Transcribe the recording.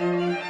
Música